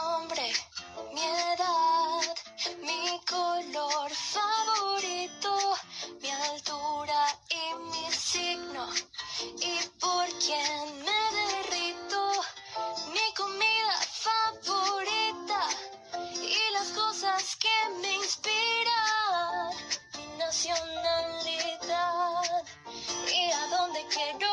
nombre, mi edad, mi color favorito, mi altura y mi signo. Y por quién me derrito, mi comida favorita y las cosas que me inspiran, mi nacionalidad y a dónde quiero.